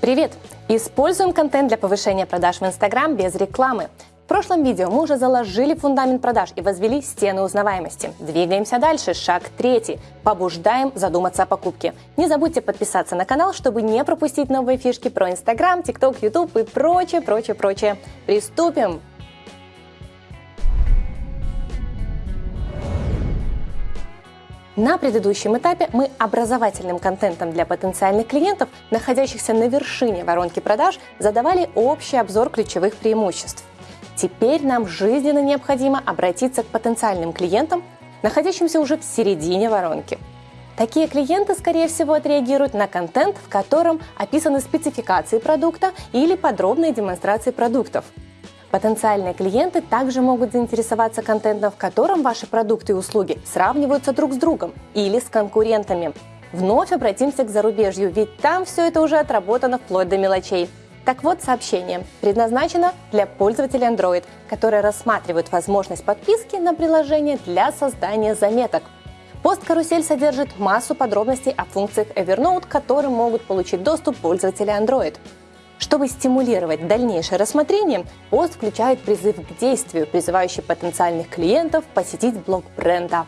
Привет! Используем контент для повышения продаж в Instagram без рекламы. В прошлом видео мы уже заложили фундамент продаж и возвели стены узнаваемости. Двигаемся дальше. Шаг третий. Побуждаем задуматься о покупке. Не забудьте подписаться на канал, чтобы не пропустить новые фишки про Instagram, TikTok, YouTube и прочее, прочее, прочее. Приступим! На предыдущем этапе мы образовательным контентом для потенциальных клиентов, находящихся на вершине воронки продаж, задавали общий обзор ключевых преимуществ. Теперь нам жизненно необходимо обратиться к потенциальным клиентам, находящимся уже в середине воронки. Такие клиенты, скорее всего, отреагируют на контент, в котором описаны спецификации продукта или подробные демонстрации продуктов – Потенциальные клиенты также могут заинтересоваться контентом, в котором ваши продукты и услуги сравниваются друг с другом или с конкурентами. Вновь обратимся к зарубежью, ведь там все это уже отработано вплоть до мелочей. Так вот, сообщение предназначено для пользователей Android, которые рассматривают возможность подписки на приложение для создания заметок. Пост-карусель содержит массу подробностей о функциях Evernote, к которым могут получить доступ пользователи Android. Чтобы стимулировать дальнейшее рассмотрение, пост включает призыв к действию, призывающий потенциальных клиентов посетить блог бренда.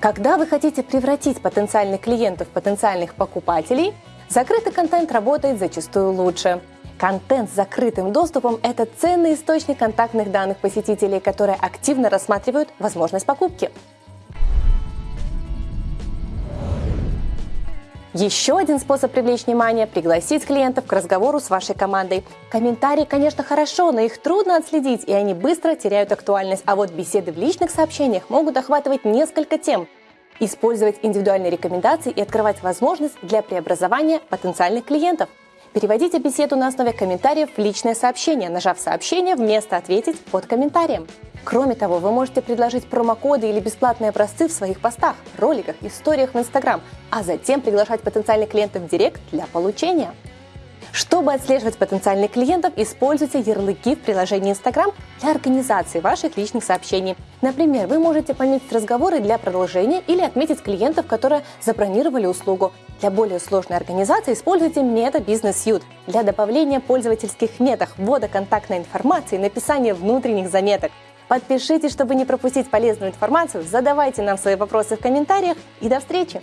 Когда вы хотите превратить потенциальных клиентов в потенциальных покупателей, закрытый контент работает зачастую лучше. Контент с закрытым доступом – это ценный источник контактных данных посетителей, которые активно рассматривают возможность покупки. Еще один способ привлечь внимание – пригласить клиентов к разговору с вашей командой. Комментарии, конечно, хорошо, но их трудно отследить, и они быстро теряют актуальность. А вот беседы в личных сообщениях могут охватывать несколько тем. Использовать индивидуальные рекомендации и открывать возможность для преобразования потенциальных клиентов. Переводите беседу на основе комментариев в личное сообщение, нажав «Сообщение» вместо «Ответить» под комментарием. Кроме того, вы можете предложить промокоды или бесплатные образцы в своих постах, роликах, историях в Instagram, а затем приглашать потенциальных клиентов в Директ для получения. Чтобы отслеживать потенциальных клиентов, используйте ярлыки в приложении Instagram для организации ваших личных сообщений. Например, вы можете пометить разговоры для продолжения или отметить клиентов, которые забронировали услугу. Для более сложной организации используйте Meta Business Suite для добавления пользовательских меток, ввода контактной информации, написания внутренних заметок. Подпишитесь, чтобы не пропустить полезную информацию, задавайте нам свои вопросы в комментариях и до встречи!